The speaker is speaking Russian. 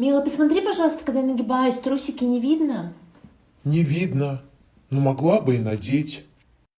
Мила, посмотри, пожалуйста, когда я нагибаюсь, трусики не видно? Не видно. Но могла бы и надеть.